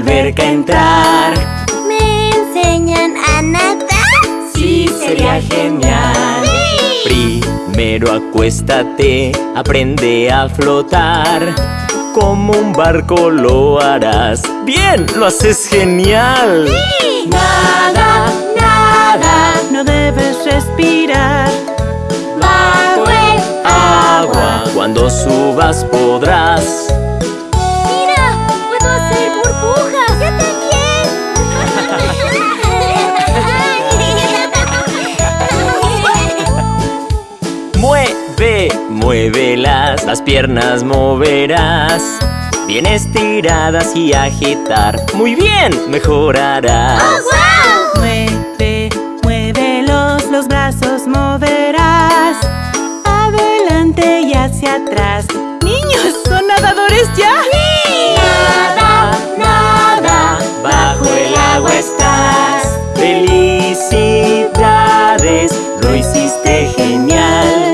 alberca entrar. ¿Me enseñan a nadar? Sí, sería genial. Primero acuéstate, aprende a flotar. Como un barco lo harás. ¡Bien! ¡Lo haces genial! Nada, nada No debes respirar. Bajo el agua. Cuando subas podrás las piernas moverás. Bien estiradas y agitar. Muy bien, mejorarás. ¡Oh, Mueve, muévelos, los brazos moverás. Adelante y hacia atrás. ¡Niños, son nadadores ya! Nada, nada, bajo el agua estás. Felicidades, lo hiciste genial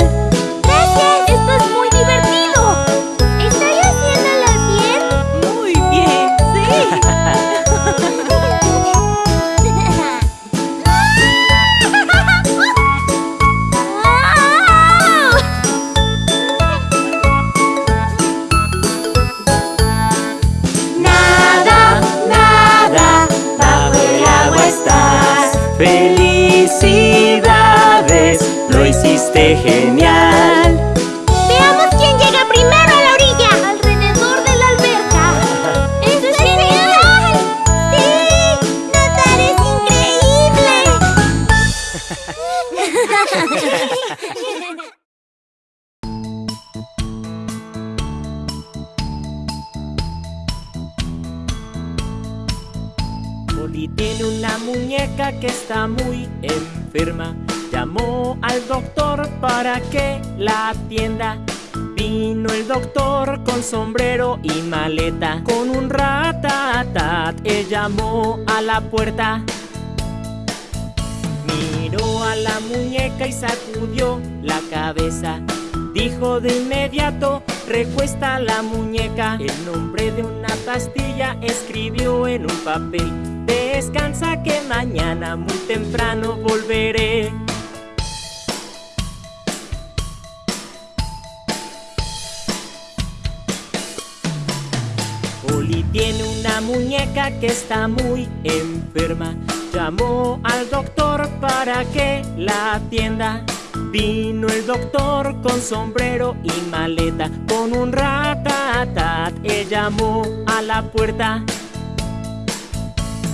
hiciste Vino el doctor con sombrero y maleta. Con un ratatat, él llamó a la puerta. Miró a la muñeca y sacudió la cabeza. Dijo de inmediato, recuesta la muñeca. El nombre de una pastilla escribió en un papel. Descansa que mañana muy temprano volveré. Muñeca que está muy enferma. Llamó al doctor para que la atienda. Vino el doctor con sombrero y maleta, con un ratatat. Él llamó a la puerta.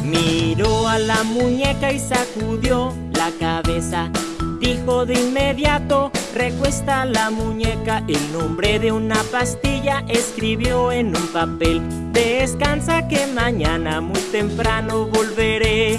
Miró a la muñeca y sacudió la cabeza. Dijo de inmediato, recuesta la muñeca. El nombre de una pastilla escribió en un papel. Descansa que mañana muy temprano volveré.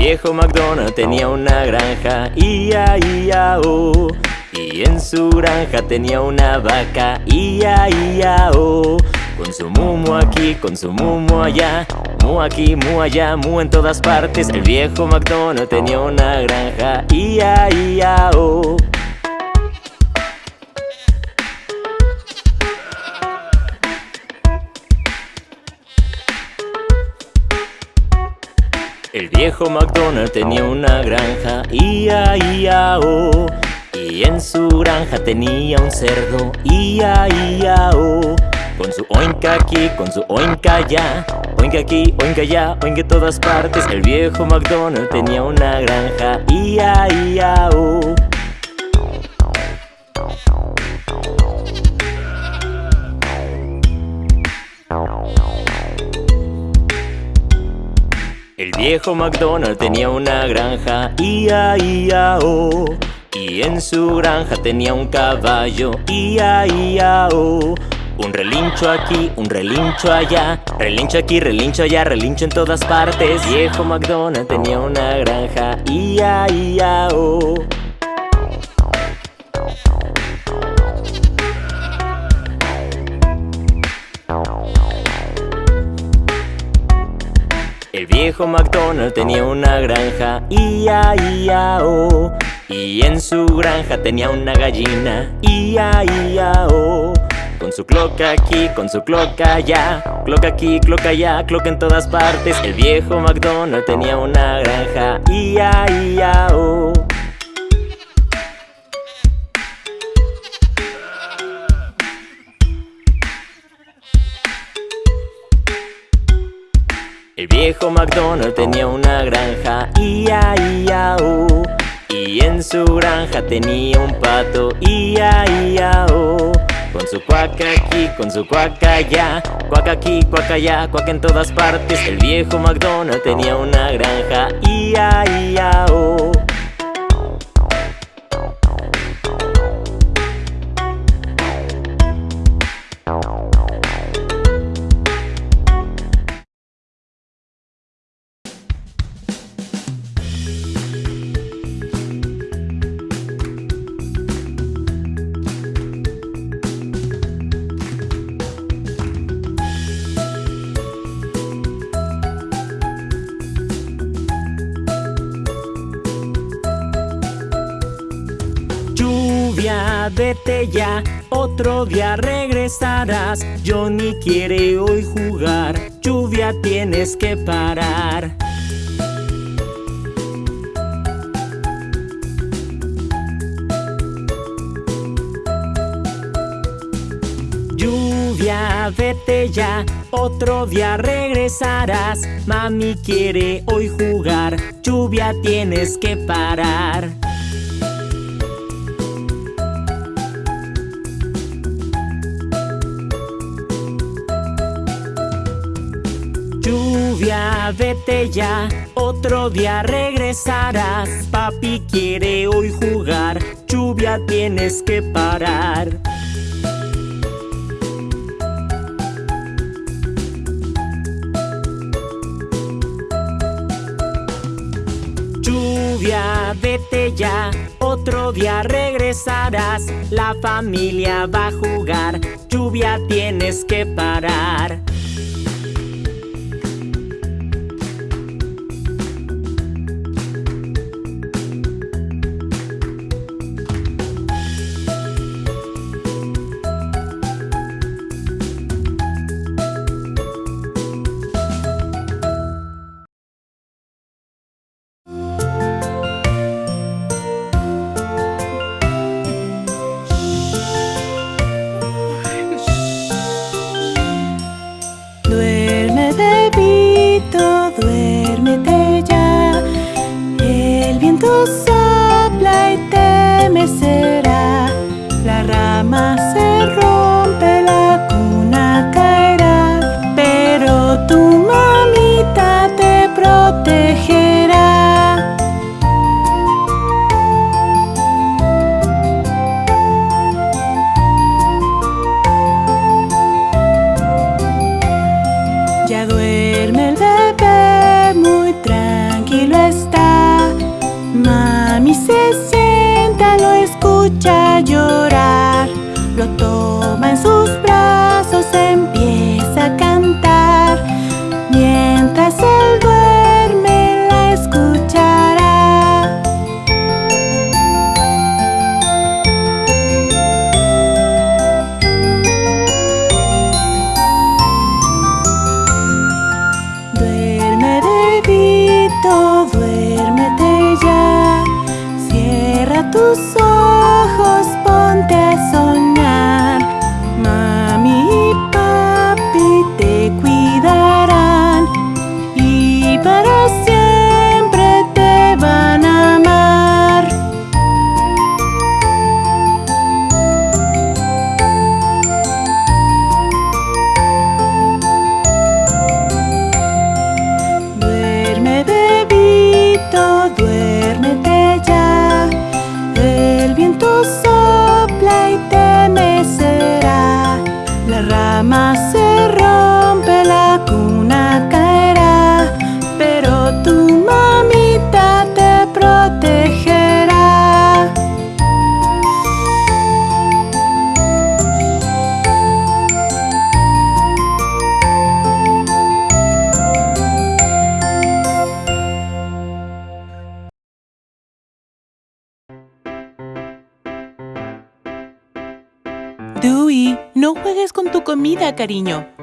Viejo McDonald tenía una granja, ia, ia, oh. Y en su granja tenía una vaca, ia, ia, oh. Con su mumo aquí, con su mumo allá, mu aquí, mu allá, mu en todas partes. El viejo McDonald tenía una granja, ia, ia, oh. Viejo McDonald tenía una granja, ia, ia, oh. Y en su granja tenía un cerdo, ia, ia, oh. Con su oinca aquí, con su oinca allá, oinca aquí, oinca allá, oinca en todas partes. El viejo McDonald tenía una granja, ia, ia, oh. Viejo McDonald tenía una granja, ia, ia, oh. Y en su granja tenía un caballo, ia, ia, oh. Un relincho aquí, un relincho allá, relincho aquí, relincho allá, relincho en todas partes. Viejo McDonald tenía una granja, ia, ia, oh. Viejo McDonald tenía una granja, ia, ia, oh. Y en su granja tenía una gallina, ia, ia, oh. Con su cloca aquí, con su cloca allá Cloca aquí, cloca allá, cloca en todas partes El viejo McDonald tenía una granja Ia, ia, oh El viejo McDonald tenía una granja Ia, ia, oh Y en su granja tenía un pato Ia, ia, oh con su cuaca aquí, con su cuaca allá. Cuaca aquí, cuaca allá, cuaca en todas partes. El viejo McDonald tenía una granja Ia, ia, oh día regresarás Johnny quiere hoy jugar, lluvia tienes que parar. Lluvia, vete ya, otro día regresarás. Mami quiere hoy jugar, lluvia tienes que parar Vete ya, otro día regresarás. Papi quiere hoy jugar, lluvia tienes que parar. Lluvia, vete ya, otro día regresarás. La familia va a jugar, lluvia tienes que parar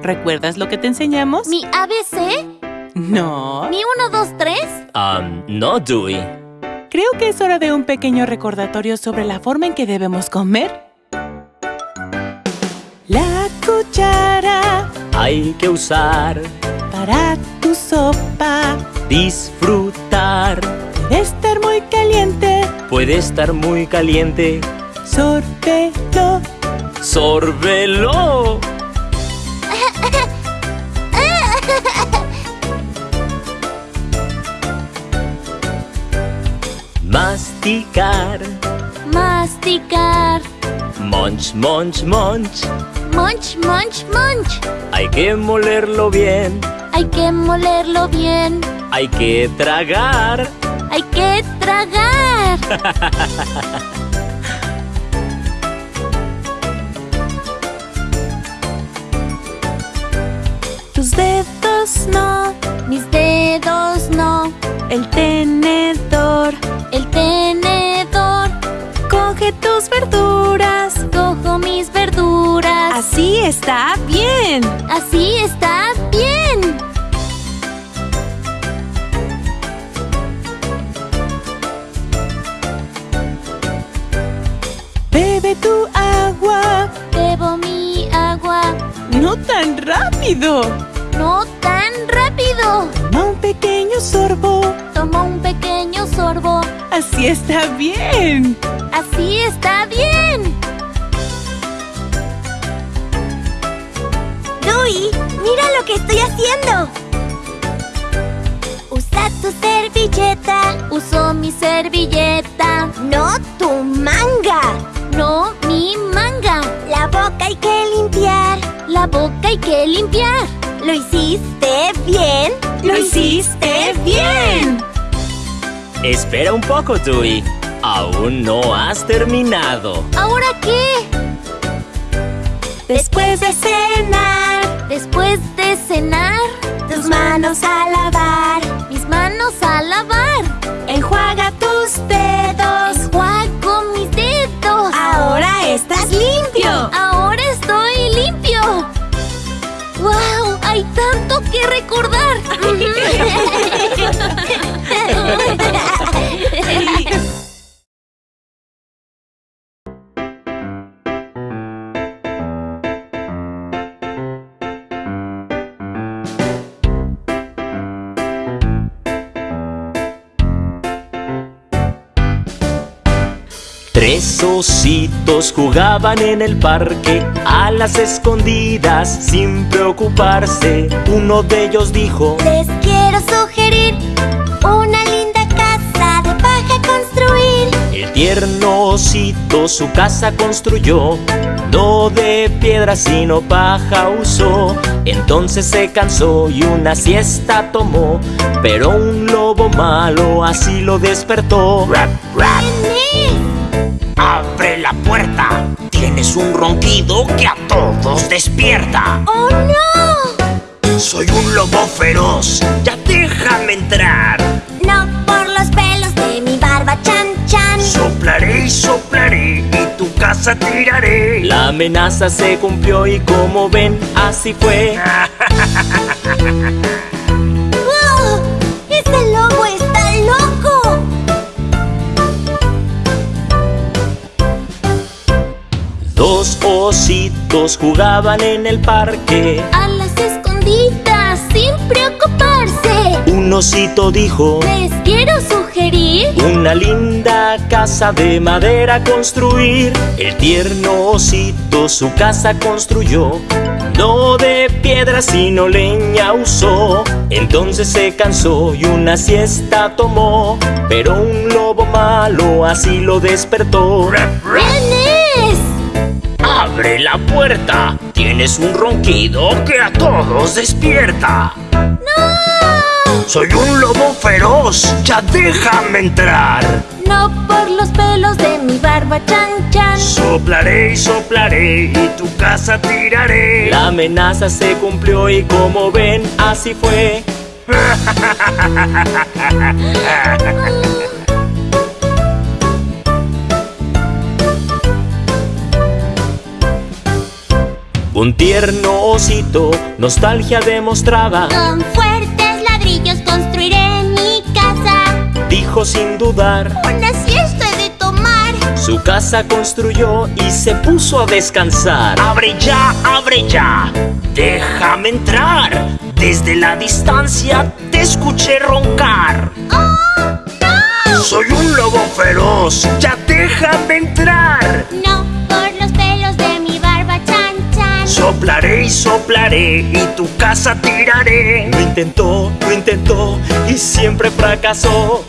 ¿Recuerdas lo que te enseñamos? ¿Mi ABC? No. ¿Mi 1, 2, 3? Um, no, Dewey. Creo que es hora de un pequeño recordatorio sobre la forma en que debemos comer. La cuchara Hay que usar, para tu sopa disfrutar. debe estar muy caliente. Puede estar muy caliente. Sórbelo. ¡Sórbelo! Masticar. Masticar. Munch, munch, munch. Munch, munch, munch. Hay que molerlo bien. Hay que molerlo bien. Hay que tragar. Hay que tragar. Tus dedos no. Mis dedos no. El tenedor. Está bien. Así está bien. Bebe tu agua. Bebo mi agua. No tan rápido. No tan rápido. Toma un pequeño sorbo. Tomo un pequeño sorbo. Así está bien. Así está bien. Mira lo que estoy haciendo. Usa tu servilleta, Uso mi servilleta. no tu manga. No mi manga. La boca hay que limpiar. La boca hay que limpiar. ¿Lo hiciste bien? Lo hiciste bien. Espera un poco, Dewey. Aún no has terminado. ¿Ahora qué? Después de cenar, Después de cenar, tus manos a lavar. mis manos a lavar. Enjuaga tus dedos. Enjuago mis dedos. Ahora estás limpio. Ahora estoy limpio. ¡Wow! Hay tanto que recordar. Tres ositos jugaban en el parque a las escondidas sin preocuparse. Uno de ellos dijo, Les quiero sugerir una linda casa de paja construir. el tierno osito su casa construyó, no de piedra sino paja usó. Entonces se cansó y una siesta tomó, pero un lobo malo así lo despertó. Abre la puerta, tienes un ronquido que a todos despierta. ¡Oh no! Soy un lobo feroz, ya déjame entrar. No por los pelos de mi barba chan chan. Soplaré y soplaré y tu casa tiraré. La amenaza se cumplió y como ven, así fue. ¡Wow! ¡Ese lobo Dos ositos jugaban en el parque. A las escondidas sin preocuparse. Un osito dijo, Les quiero sugerir una linda casa de madera construir. El tierno osito su casa construyó. No de piedra sino leña usó. Entonces se cansó y una siesta tomó. Pero un lobo malo así lo despertó. Abre la puerta, tienes un ronquido que a todos despierta. Soy un lobo feroz, ya déjame entrar. No por los pelos de mi barba chan chan. Soplaré y soplaré y tu casa tiraré. La amenaza se cumplió y como ven, así fue. Un tierno osito nostalgia demostraba Con fuertes ladrillos construiré mi casa. Dijo sin dudar Una siesta he de tomar. Su casa construyó y se puso a descansar ¡Abre ya, abre ya! ¡Déjame entrar! Desde la distancia te escuché roncar ¡Oh, no! Soy un lobo feroz, ya déjame entrar No, Soplaré y soplaré y tu casa tiraré. Lo intentó, lo intentó y siempre fracasó.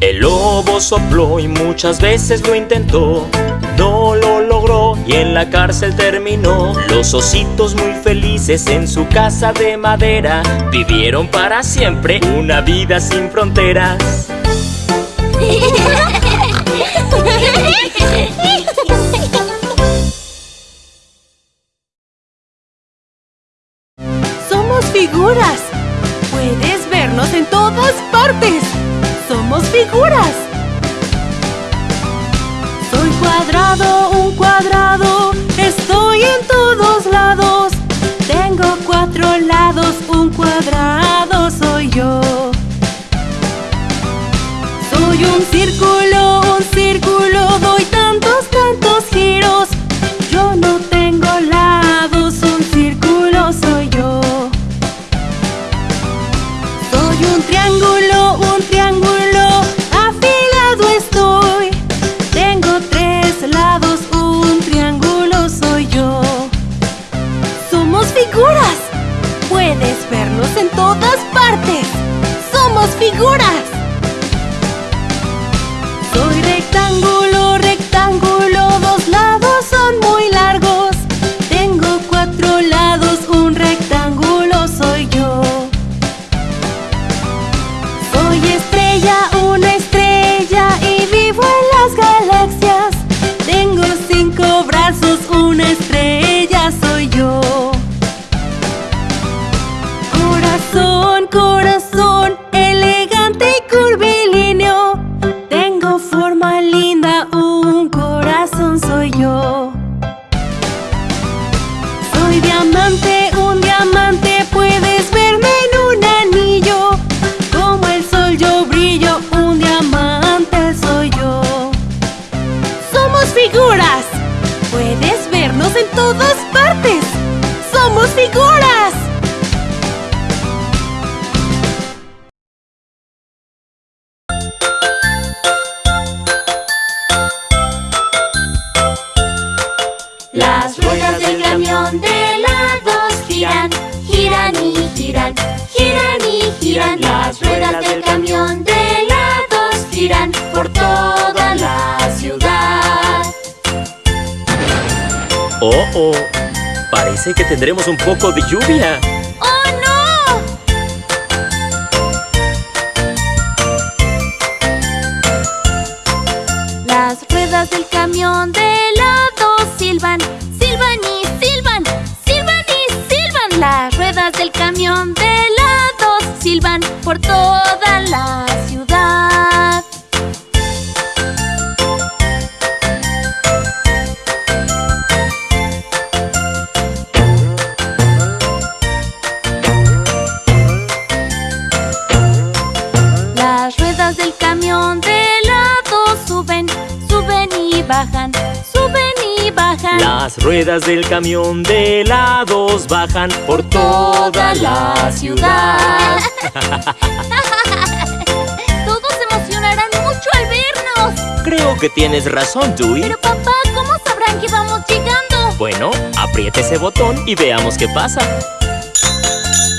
El lobo sopló y muchas veces lo intentó y en la cárcel terminó Los ositos muy felices en su casa de madera Vivieron para siempre una vida sin fronteras Somos figuras. Puedes vernos en todas partes. Somos figuras. De lluvia ¡Oh, no! Las ruedas del camión de lados silban, silban y silban, silban y silban. Las ruedas del camión de lados silban por toda Las ruedas del camión de helados bajan por toda la ciudad. Todos se emocionarán mucho al vernos. Creo que tienes razón, Dewey. Pero papá, ¿cómo sabrán que vamos llegando? Bueno, apriete ese botón y veamos qué pasa.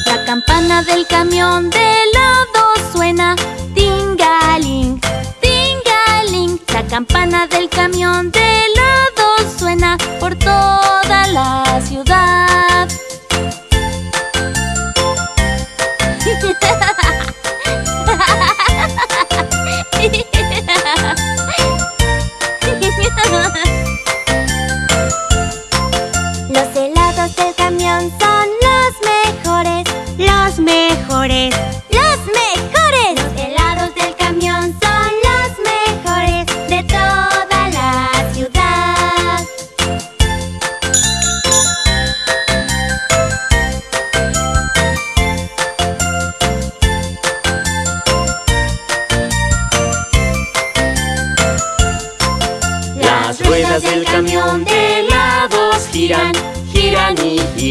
La campana del camión de lado suena tingaling, tingaling. La campana del camión de lado suena por toda la ciudad. Los helados del camión son los mejores, los mejores,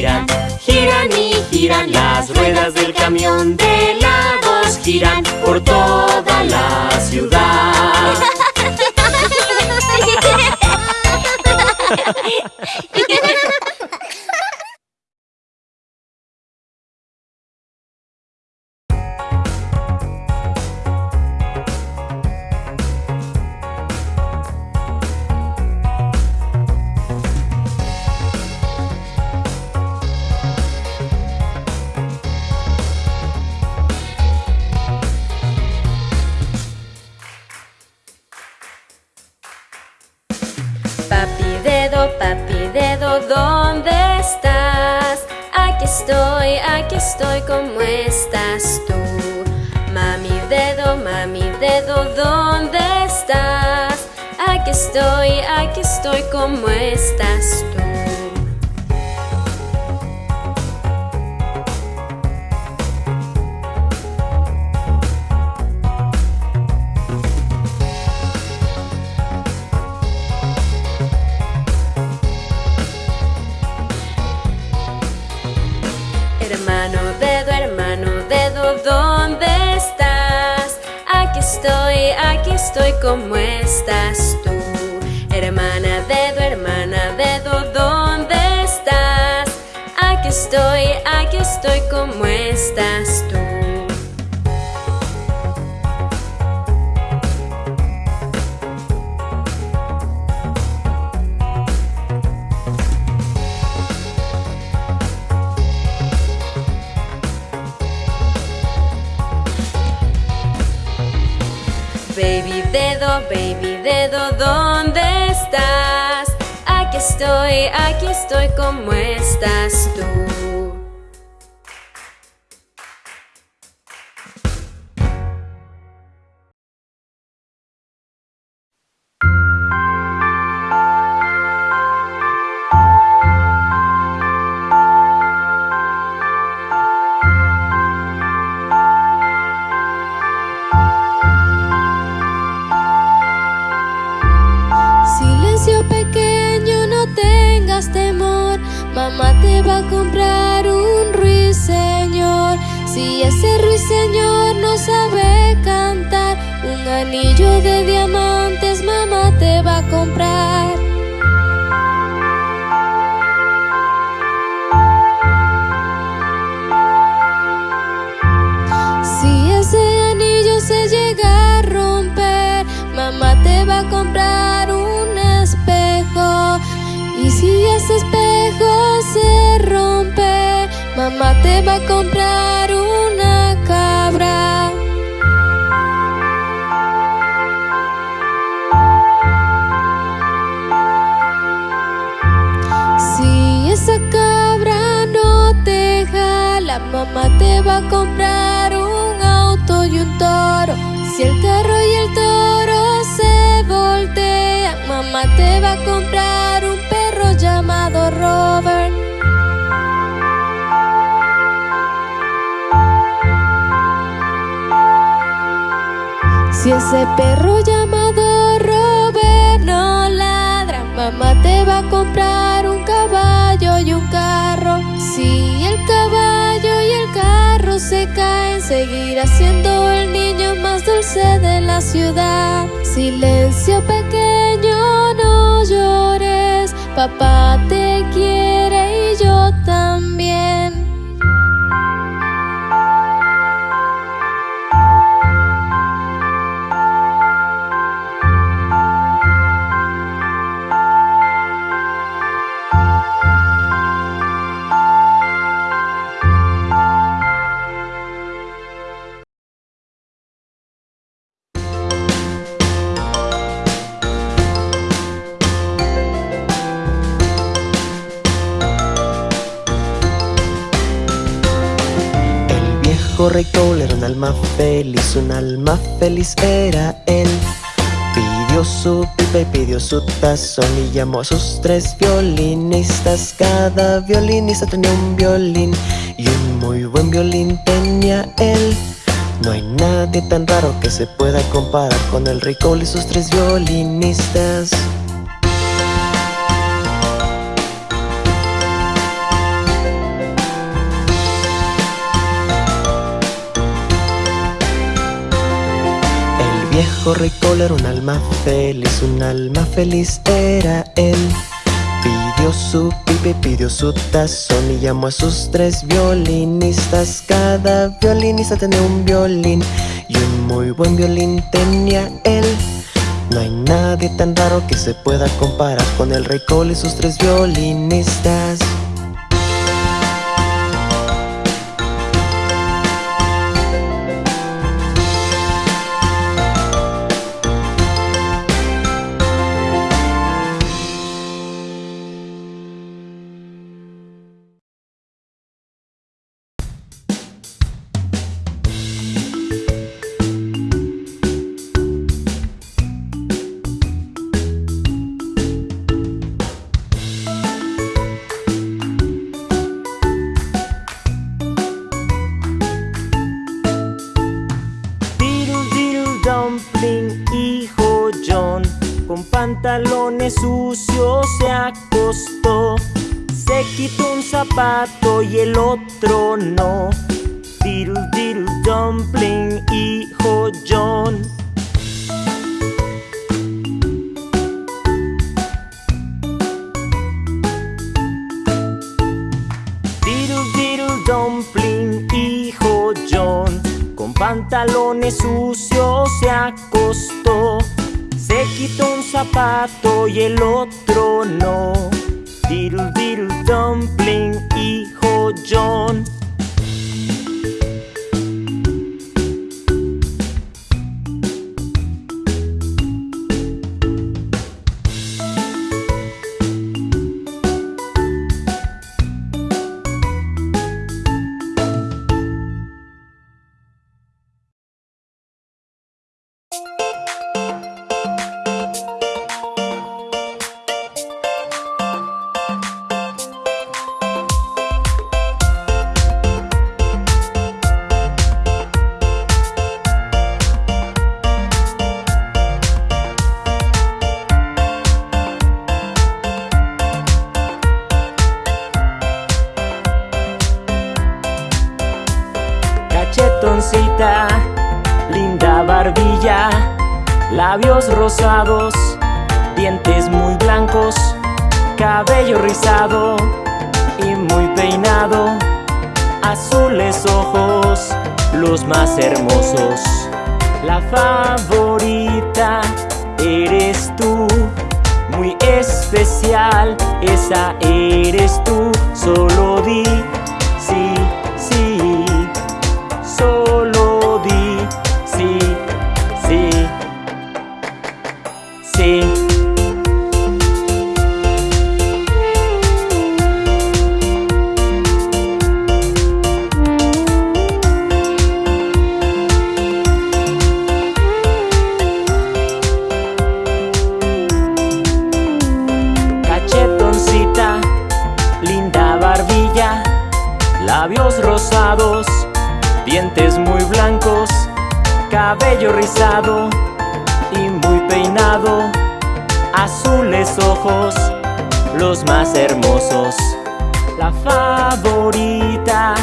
giran, giran y giran. Las ruedas del camión de helados giran por toda la ciudad. estoy, ¿cómo estás tú? Mami dedo, mami dedo, ¿dónde estás? Aquí estoy, aquí estoy, ¿cómo estás tú? ¿Cómo estás tú? Hermana dedo, hermana dedo, ¿dónde estás? Aquí estoy, aquí estoy, ¿cómo estás tú? baby dedo, ¿dónde estás? Aquí estoy, aquí estoy, ¿cómo estás tú? comprar un perro llamado Robert. Si ese perro llamado Robert no ladra, mamá te va a comprar un caballo y un carro. Si el caballo y el carro se caen, seguirá siendo el niño más dulce de la ciudad. Silencio pequeño, no llores, papá te quiere y yo también. Un alma feliz era él. Pidió su pipa y pidió su tazón y llamó a sus tres violinistas. Cada violinista tenía un violín y un muy buen violín tenía él. No hay nadie tan raro que se pueda comparar con el rey Cole y sus tres violinistas. Viejo rey era un alma feliz, un alma feliz era él. Pidió su pipe, pidió su tazón y llamó a sus tres violinistas. Cada violinista tenía un violín y un muy buen violín tenía él. No hay nadie tan raro que se pueda comparar con el rey Cole y sus tres violinistas. Otro no. Diddle diddle dumpling, hijo John. Diddle diddle dumpling, hijo John. Con pantalones sucios se acostó. Se quitó un zapato y el otro no. Diddle diddle dumpling, John. Cabello rizado y muy peinado, azules ojos, los más hermosos. La favorita eres tú, muy especial, esa eres tú, solo di cabello rizado y muy peinado, azules ojos, los más hermosos. La favorita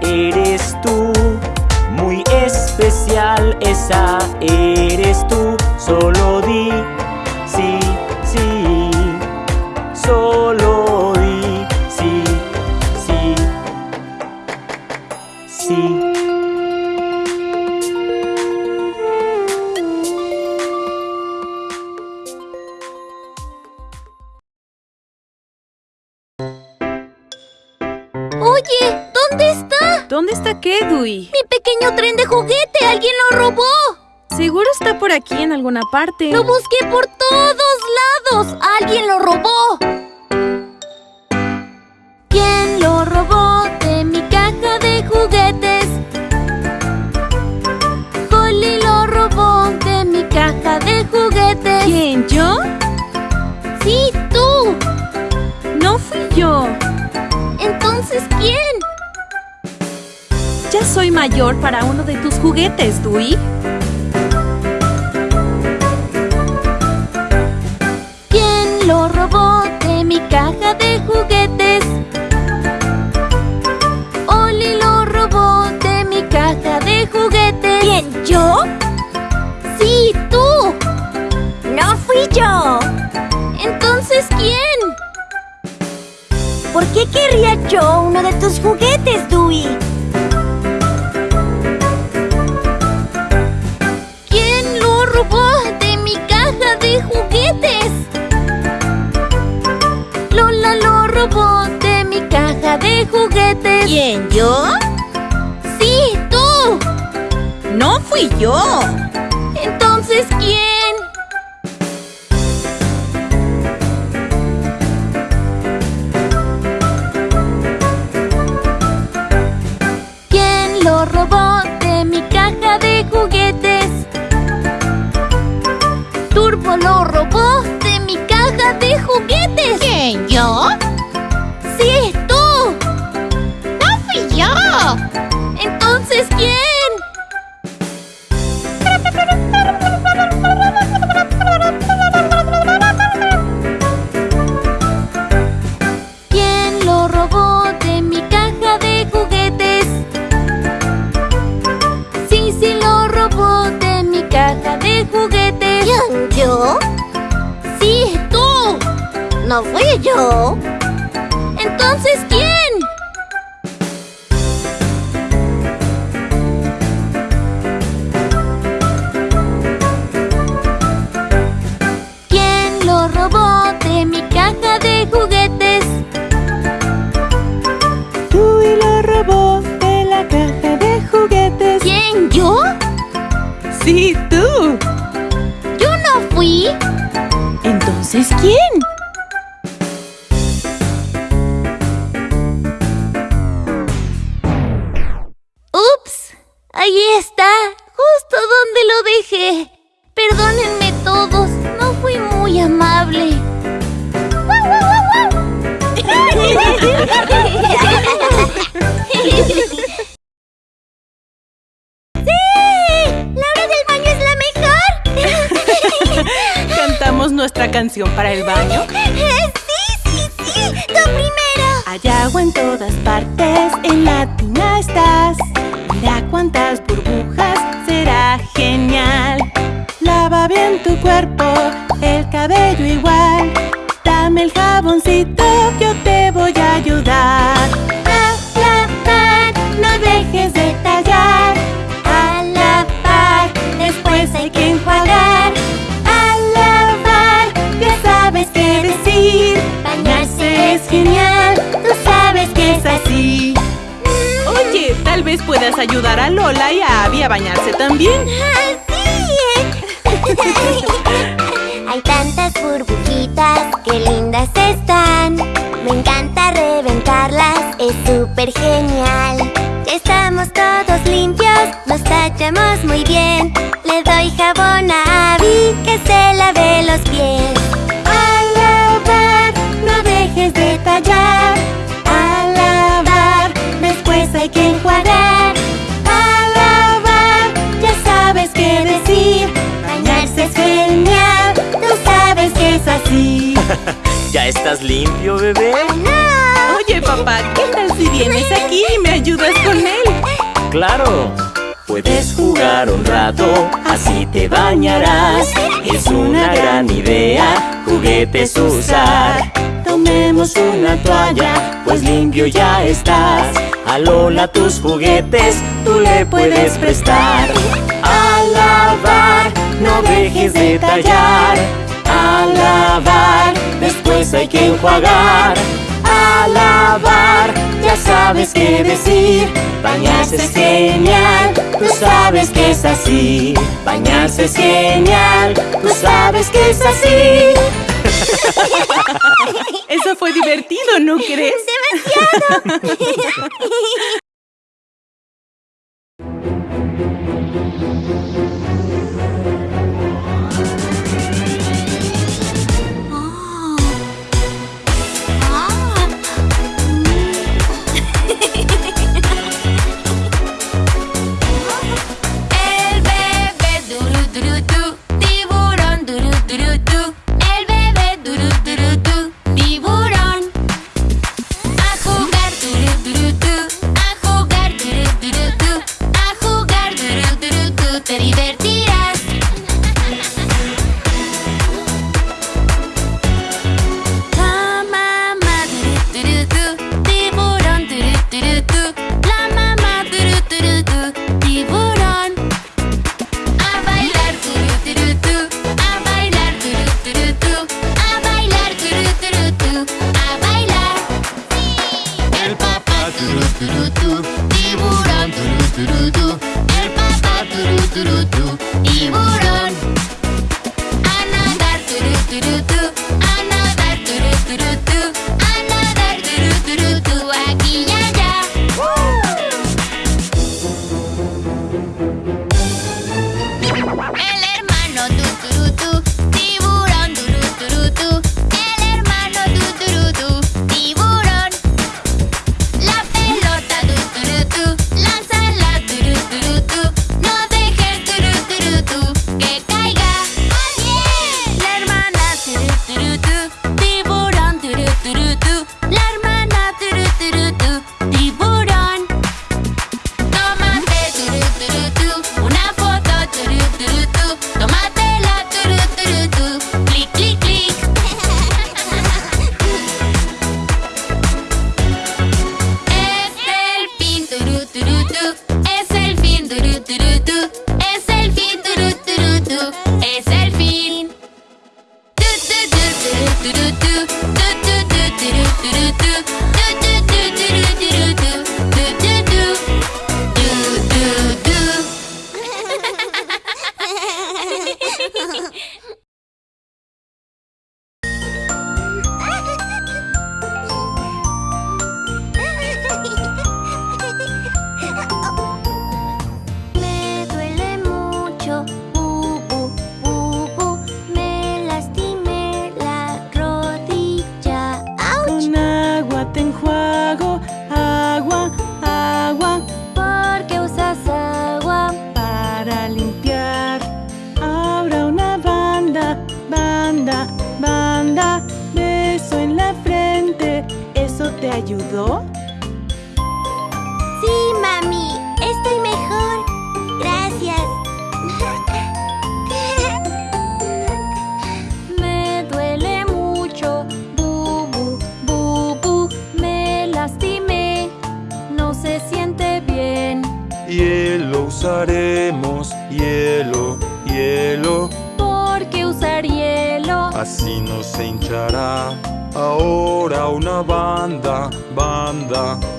eres tú, muy especial esa eres tú, solo di qué, Dewey? Mi pequeño tren de juguete, alguien lo robó. Seguro está por aquí en alguna parte. Lo busqué por todos lados. Alguien lo robó. ¿Quién lo robó de mi caja de juguetes? Holly lo robó de mi caja de juguetes. ¿Quién, soy mayor para uno de tus juguetes, Dewey. ¿Quién lo robó de mi caja de juguetes? Oli lo robó de mi caja de juguetes. ¿Quién, yo? Sí, tú. No fui yo. Entonces, ¿quién? ¿Por qué querría yo uno de tus juguetes, Dewey? de juguetes. ¿Quién, yo? ¡Sí, tú! ¡No fui yo! Entonces, ¿quién? ¿Quién lo robó de mi caja de juguetes? Dewey lo robó de la caja de juguetes. ¿Quién, yo? Sí, tú. ¿Yo no fui? Entonces, ¿quién? Estás limpio, bebé? ¡No! Oye, papá, ¿qué tal si vienes aquí y me ayudas con él? ¡Claro! Puedes jugar un rato, así te bañarás Es una gran idea, juguetes usar Tomemos una toalla, pues limpio ya estás A Lola tus juguetes, tú le puedes prestar A lavar, no dejes de tallar lavar, después hay que enjuagar. A lavar, ya sabes qué decir. Bañarse es genial, tú sabes que es así. Bañarse es genial, tú sabes que es así. Eso fue divertido, ¿no crees? ¡Demasiado!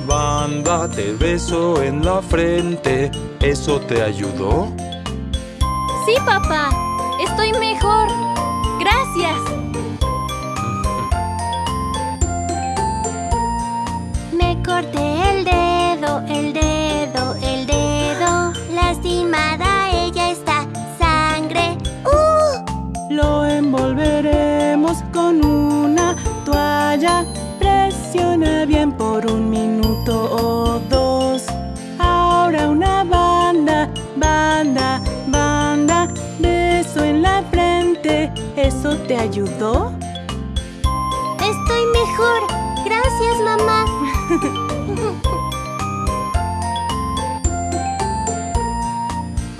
banda, te beso en la frente. ¿Eso te ayudó? Sí, papá, estoy mejor. Gracias. Por un minuto o dos. Ahora una banda, banda, banda. Beso en la frente. ¿Eso te ayudó? Estoy mejor. Gracias, mamá.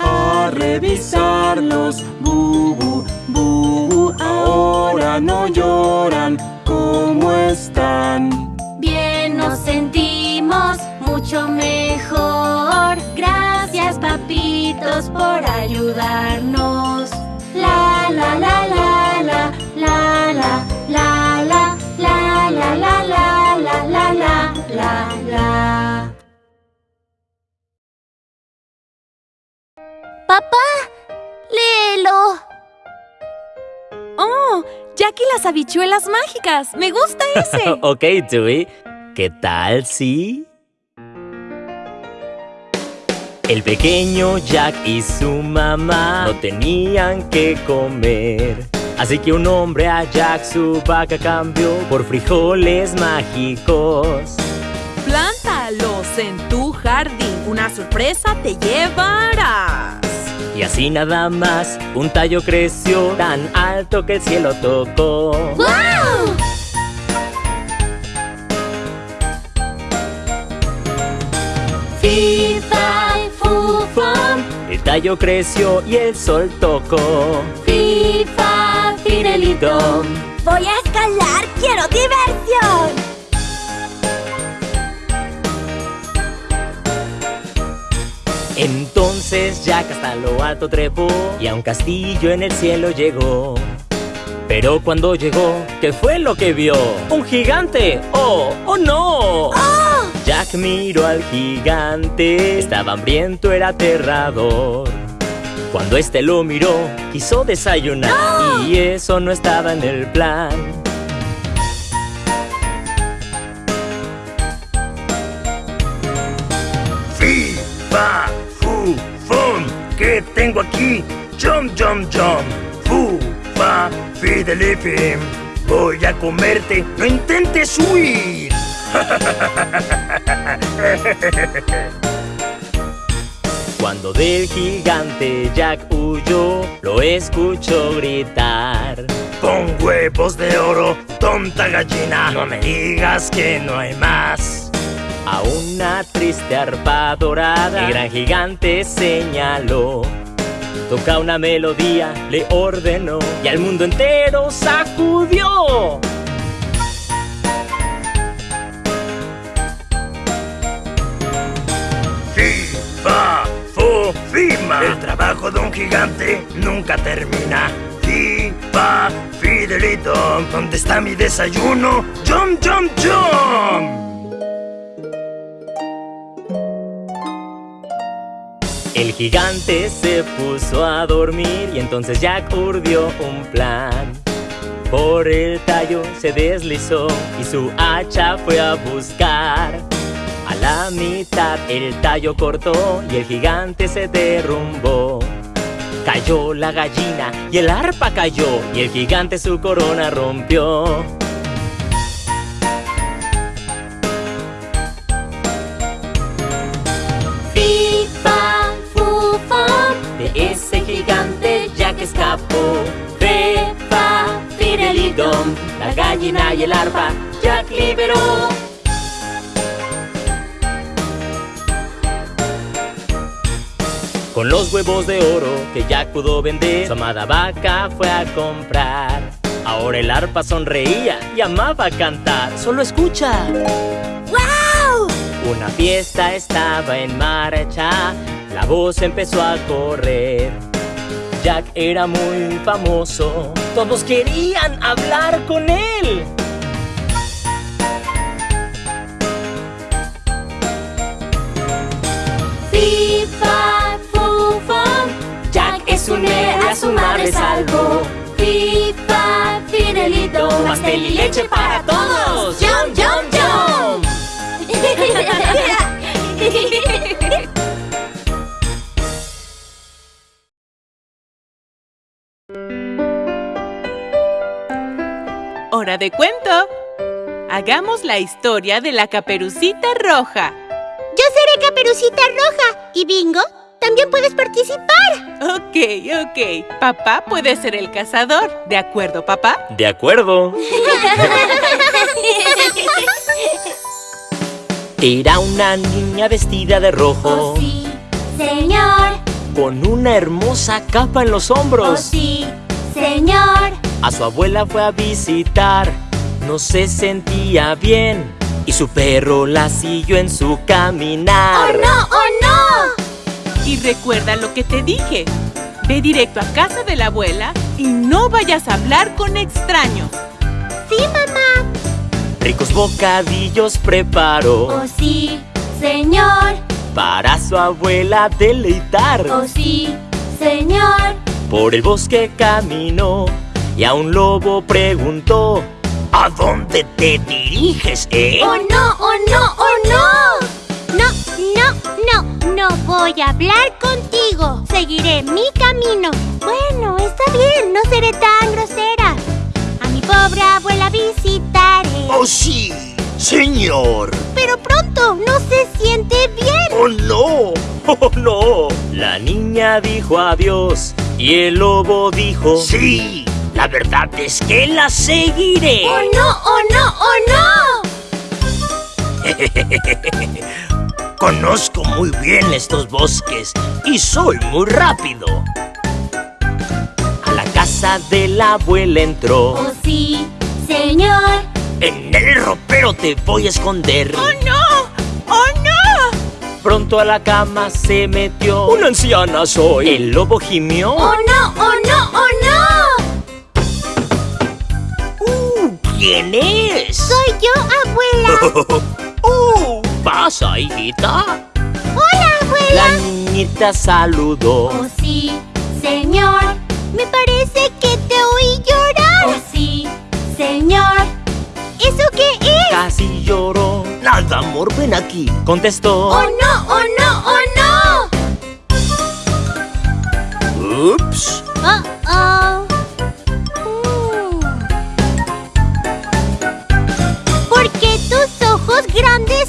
A revisarlos, bubu, bubu. Ahora no lloran. ¿Cómo están? Mucho mejor. Gracias, papitos, por ayudarnos. La la la la la la la la la la la la la la la la la la. Papá, léelo. ¡Oh! Jack y las habichuelas mágicas. Me gusta ese. ok, Dewey. ¿Qué tal si? El pequeño Jack y su mamá no tenían que comer. Así que un hombre a Jack su vaca cambió por frijoles mágicos. Plántalos en tu jardín, una sorpresa te llevarás. Y así nada más, un tallo creció tan alto que el cielo tocó. ¡Wow! Tallo creció y el sol tocó. fifa, fidelito. Voy a escalar. Quiero diversión. Entonces Jack hasta lo alto trepó y a un castillo en el cielo llegó. Pero cuando llegó, ¿qué fue lo que vio? ¡Un gigante! ¡Oh! ¡Oh no! Jack miró al gigante, estaba hambriento, era aterrador. Cuando este lo miró, quiso desayunar y eso no estaba en el plan. Fi, fa, fu, fum. ¿Qué tengo aquí? Jump, jump, jump. Fu, fa, fidelifim. Voy a comerte. No intentes huir. Cuando del gigante Jack huyó, lo escuchó gritar. Con huevos de oro, tonta gallina. No me digas que no hay más. A una triste arpa dorada, el gran gigante señaló. Toca una melodía, le ordenó, y al mundo entero sacudió. Fima. El trabajo de un gigante nunca termina. Fi, fa, fidelito. ¿Dónde está mi desayuno? Jump, jump, jump. El El gigante se puso a dormir y entonces Jack urdió un plan. Por el tallo se deslizó y su hacha fue a buscar. A la mitad el tallo cortó y el gigante se derrumbó. Cayó la gallina y el arpa cayó y el gigante su corona rompió. Fifa, fufa, De ese gigante Jack escapó. Fe, fa, fidelidom, la gallina y el arpa Jack liberó. Con los huevos de oro que Jack pudo vender, su amada vaca fue a comprar. Ahora el arpa sonreía y amaba cantar. Solo escucha. ¡Wow! Una fiesta estaba en marcha, la voz empezó a correr. Jack era muy famoso, todos querían hablar con él. Fifa, Jack es un héroe, a su madre salvó. Fifa, fidelito, Pastel y leche para todos. Jump, jump, jump. ¡Hora de cuento! Hagamos la historia de la caperucita roja. Yo seré Caperucita Roja. ¿Y Bingo? También puedes participar. Ok, ok. Papá puede ser el cazador. ¿De acuerdo, papá? De acuerdo. Era una niña vestida de rojo, Oh sí, señor. con una hermosa capa en los Oh hombros. sí, señor. A su abuela fue a visitar, no se sentía bien y su perro la siguió en su ¡Oh caminar. no, oh no! Y recuerda lo que te dije. Ve directo a casa de la abuela y no vayas a hablar con extraños. Sí, mamá. Ricos bocadillos preparó Oh sí, señor. para su abuela deleitar. Oh sí, señor. Por el bosque caminó y a un lobo preguntó. ¿A dónde te diriges, eh? ¡Oh no, oh no, oh no! No, no, no, voy a hablar contigo. Seguiré mi camino. Bueno, está bien, no seré tan grosera. A mi pobre abuela visitaré. Oh, sí, señor. Pero pronto no se siente bien. Oh, no. ¡Oh, no! La niña dijo adiós y el lobo dijo... Sí, la verdad es que la seguiré. ¡Oh no, oh no, oh no! Conozco muy bien estos bosques y soy muy rápido. A la casa de la abuela entró. ¡Oh sí, señor! En el ropero te voy a esconder. ¡Oh no! ¡Oh no! Pronto a la cama se metió. ¡Una anciana soy! El lobo gimió. ¡Oh no, oh no, oh no! Uh, ¿Quién es? Soy yo, abuela. ¡Uh! ¿Pasa, hijita? Hola, abuela. La niñita saludó. ¡Oh sí, señor! Me parece que te oí llorar. ¡Oh sí, señor! ¿Eso qué es? Casi lloró. Nada, amor, ven aquí. Contestó. ¡Oh no, oh no, oh no! Ups. Oh, oh. Mm. ¿Por qué tus ojos grandes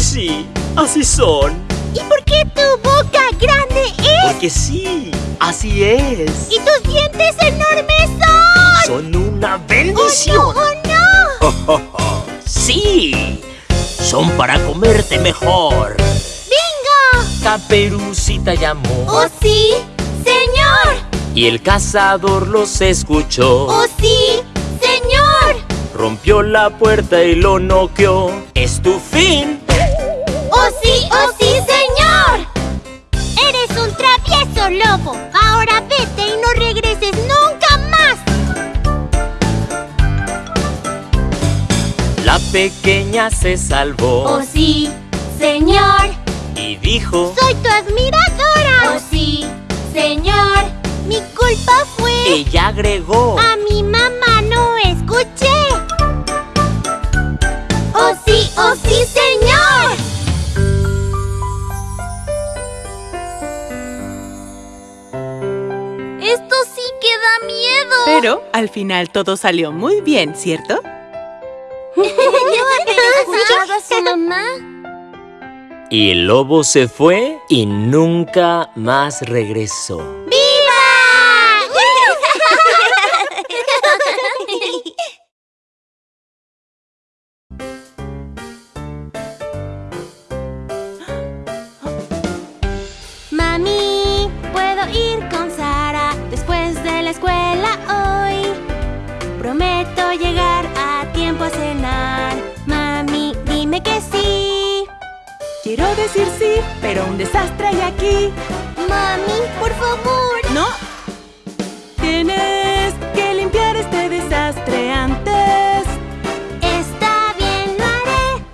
sí, así son. ¿Y por qué tu boca grande es? Porque sí, así es. ¿Y tus dientes enormes son? Son una ¡Oh, no, bendición. oh, no! sí, son para comerte mejor. ¡Bingo! Caperucita llamó. ¡Oh sí, señor! Y el cazador los escuchó. ¡Oh sí, señor! Rompió la puerta y lo noqueó. Es tu fin. ¡Oh sí, oh sí, señor! Eres un travieso lobo. Ahora vete y no regreses nunca más. La pequeña se salvó ¡Oh sí, señor! y dijo. Soy tu admiradora. Oh sí, señor. Mi culpa fue... Ella agregó. A mi mamá no escuché. Oh sí, oh sí, señor. Pero al final todo salió muy bien, ¿cierto? ¿Escuchado a su mamá? Y el lobo se fue y nunca más regresó. ¡Viva! Quiero decir sí, pero un desastre hay aquí. Mami, por favor. No. Tienes que limpiar este desastre antes. Está bien, lo haré.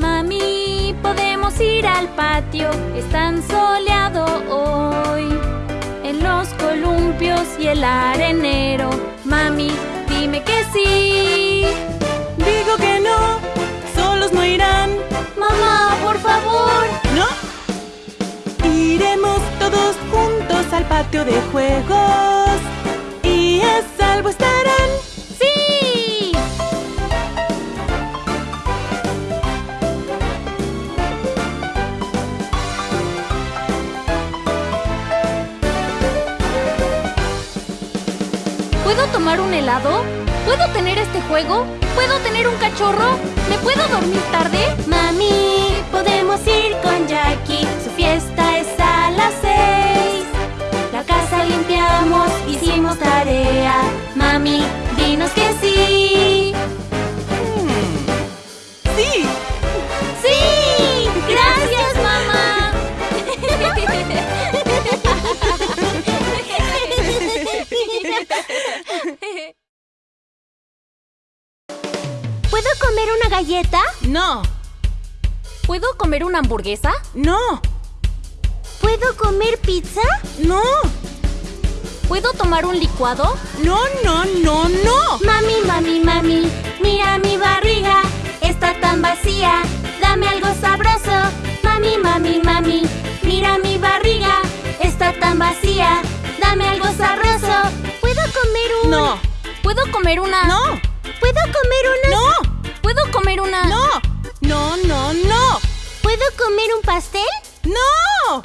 Mami, podemos ir al patio. Es tan soleado hoy. En los columpios y el arenero. Mami, dime que sí. Digo que no. No irán. Mamá, por favor. No. Iremos todos juntos al patio de juegos. Y a salvo estarán. ¡Sí! ¿Puedo tomar un helado? ¿Puedo tener este juego? ¿Puedo tener un cachorro? ¿Me puedo dormir tarde? Mami, podemos ir con Jackie. Su fiesta es a las seis. La casa limpiamos, hicimos tarea. Mami, dinos que sí. Comer una galleta? No. ¿Puedo comer una hamburguesa? No. ¿Puedo comer pizza? No. ¿Puedo tomar un licuado? No, no, no, no. Mami, mami, mami, mira mi barriga. Está tan vacía. Dame algo sabroso. Mami, mami, mami, mira mi barriga. Está tan vacía. Dame algo sabroso. ¿Puedo comer un...? No. ¿Puedo comer una? No. ¿Puedo comer una...? No. ¿Puedo comer una? No. No, no, no. ¿Puedo comer un pastel? No.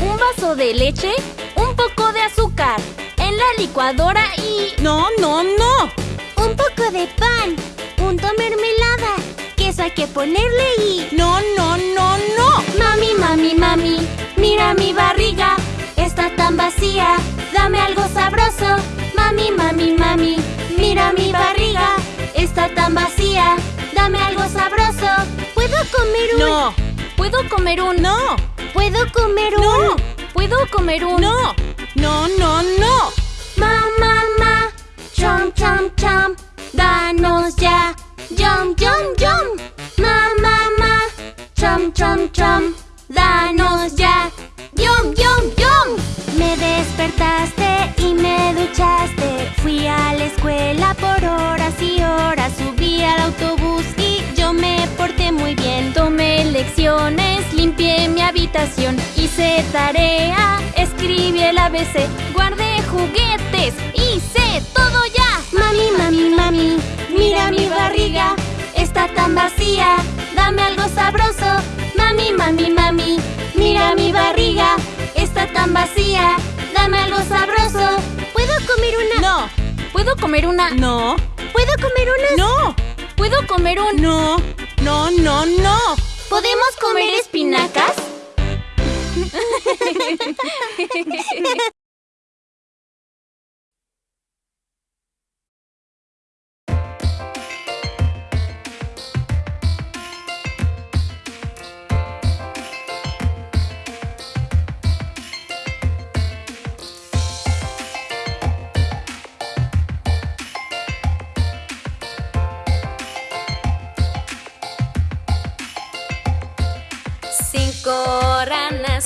Un vaso de leche, un poco de azúcar, en la licuadora y... No, no, no. Un poco de pan. Punto mermelada. Queso hay que ponerle y... No, no, no, no. Mami, mami, mami, mira mi barriga. Está tan vacía. Dame algo sabroso. Mami, mami, mami, mira mi barriga. Está tan vacía. Dame algo sabroso. ¿Puedo comer un...? No. ¿Puedo comer un... No. ¿Puedo comer un...? No. ¿Puedo comer un... No. No, no, no. Ma, ma, ma. Chom, chom, chom. Danos ya. Yum, yum, yum. A la escuela por horas y horas. Subí al autobús y yo me porté muy bien. Tomé lecciones, limpié mi habitación, hice tarea, escribí el ABC, guardé juguetes, hice todo ya. Mami, mami, mami, mira mi barriga, está tan vacía, dame algo sabroso. Mami, mami, mami, mira mi barriga, está tan vacía, dame algo sabroso. ¿Puedo comer una? No. ¿Puedo comer una? No. ¿Puedo comer una? No. ¿Puedo comer un... No. No, no, no. ¿Podemos comer espinacas?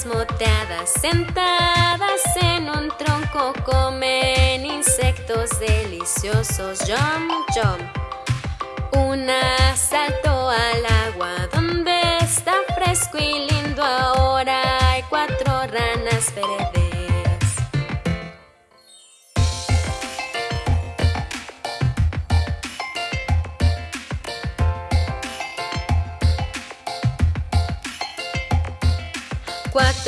moteadas sentadas en un tronco comen insectos deliciosos. Jump, jump. Una saltó al agua donde está fresco y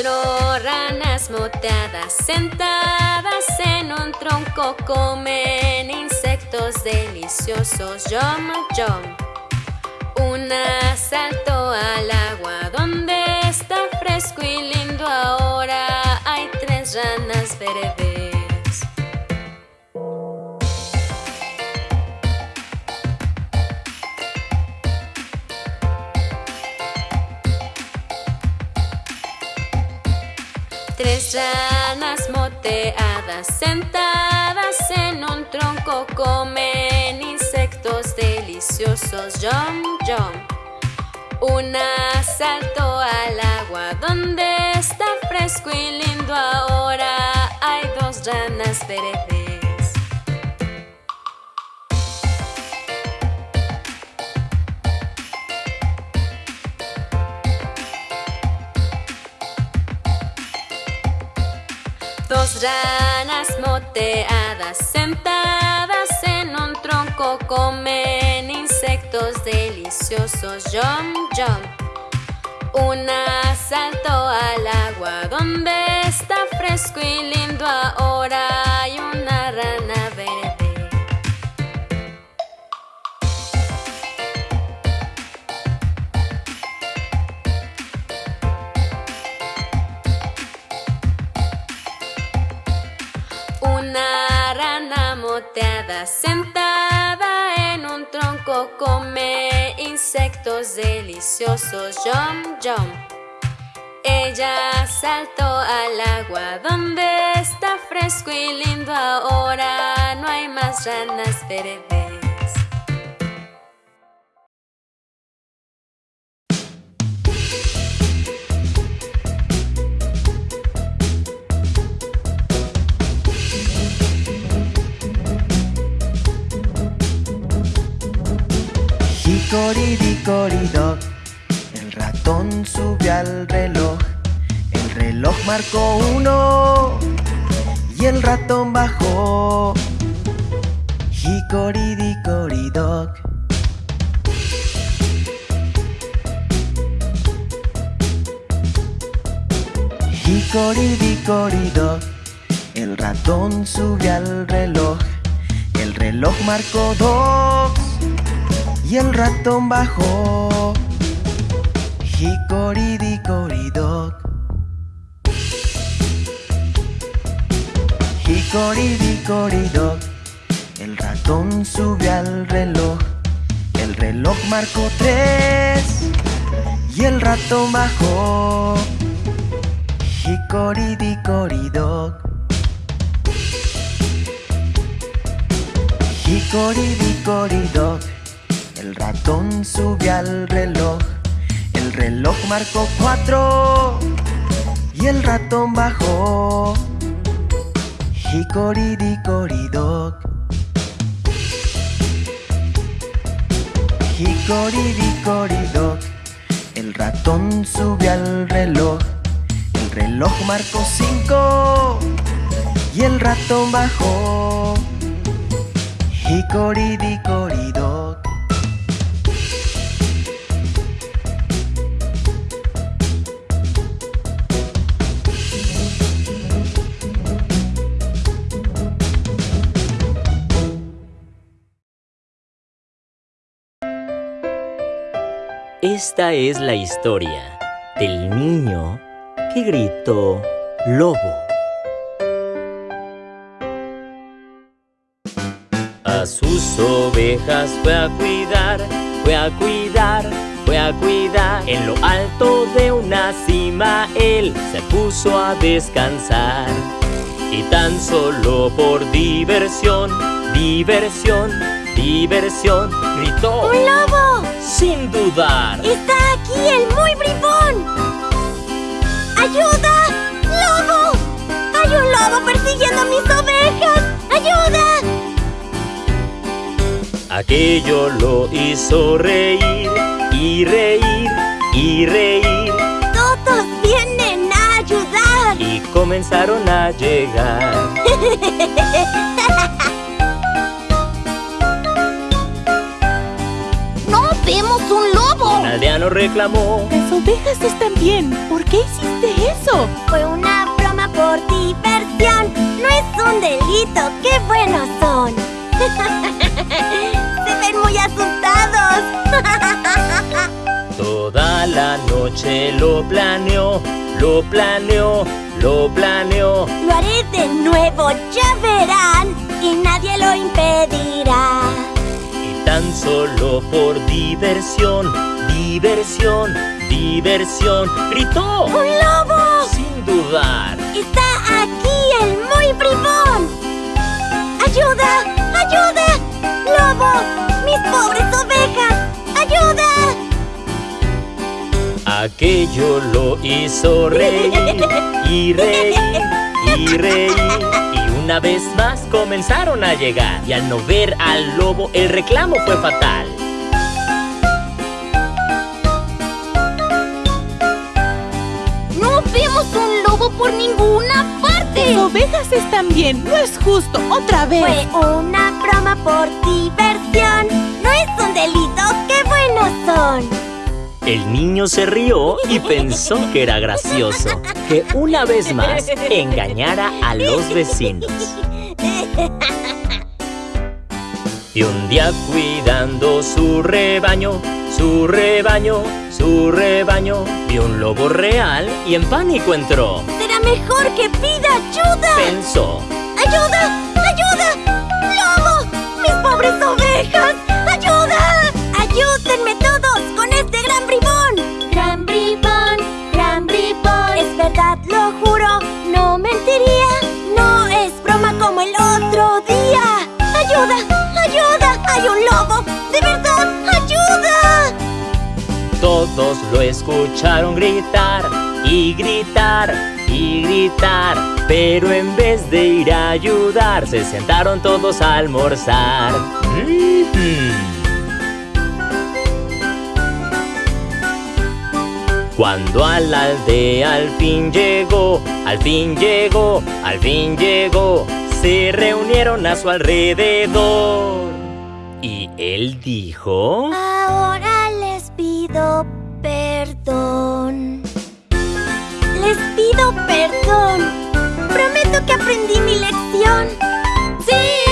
Ranas moteadas sentadas en un tronco comen insectos deliciosos. Yum, yum. Una saltó al agua donde está fresco y lindo ahora. Hay tres ranas verdes. Ranas moteadas sentadas en un tronco comen insectos deliciosos. Jump, jump. Una saltó al agua donde está fresco y lindo ahora. Hay dos ranas verdes. Ranas moteadas sentadas en un tronco comen insectos deliciosos. Jump, jump. Una saltó al agua donde está fresco y lindo ahora. Hay una sentada en un tronco come insectos deliciosos. Jump, jump. Ella saltó al agua donde está fresco y lindo ahora. No hay más ranas verdes. Hicoridicoridoc, el ratón subió al reloj. El reloj marcó uno y el ratón bajó. Hicoridicoridoc. Hicoridicoridoc, el ratón subió al reloj. El reloj marcó dos y el ratón bajó. Hicoridicoridoc. Hicoridicoridoc. El ratón subió al reloj. El reloj marcó tres y el ratón bajó. Hicoridicoridoc. Hicoridicoridoc. El ratón subió al reloj. El reloj marcó cuatro y el ratón bajó. Hicoridicoridoc. Hicoridicoridoc. El ratón subió al reloj. El reloj marcó cinco y el ratón bajó. Hicoridicoridoc. Esta es la historia del niño que gritó lobo. A sus ovejas fue a cuidar, fue a cuidar, fue a cuidar. En lo alto de una cima él se puso a descansar. Y tan solo por diversión, diversión, diversión, gritó. ¡Un lobo! Sin dudar. ¡Está aquí el muy bribón! ¡Hay ¡Ayuda! ¡Lobo! ¡Hay un lobo persiguiendo mis ovejas! ¡Ayuda! Aquello lo hizo reír y reír y reír ¡Todos vienen a ayudar! y comenzaron a llegar. aldeano reclamó. Las ovejas están bien. ¿Por qué hiciste eso? Fue una broma por diversión. No es un delito, qué buenos son. Se ven muy asustados. Toda la noche lo planeó, lo planeó, lo planeó. Lo haré de nuevo, ya verán. Y nadie lo impedirá. Y tan solo por diversión, diversión, diversión, gritó ¡Un lobo! sin dudar. Está aquí el muy bribón. ¡Ayuda! ¡Ayuda! ¡Lobo! ¡Mis pobres ovejas! ¡Ayuda! Aquello lo hizo reír y reír y reír. Y una vez más comenzaron a llegar. Y al no ver al lobo, el reclamo fue fatal. Por ninguna parte! Las ovejas están bien. No es justo. Otra vez. Fue una broma por diversión. No es un delito, qué buenos son. El niño se rió y pensó que era gracioso que una vez más engañara a los vecinos. Y un día cuidando su rebaño, su rebaño, su rebaño, vio un lobo real y en pánico entró. Será mejor que pida ayuda. Pensó, ¡Ayuda! ¡Ayuda! ¡Lobo! ¡Mis pobres ovejas! ¡Ayuda! ¡Ayúdenme todos con este gran bribón! Lo escucharon gritar y gritar y gritar. Pero en vez de ir a ayudar, se sentaron todos a almorzar. Cuando a la aldea al fin llegó, al fin llegó, al fin llegó, se reunieron a su alrededor. Y él dijo... Ahora les pido perdón. Les pido perdón. Prometo que aprendí mi lección. ¡Sí!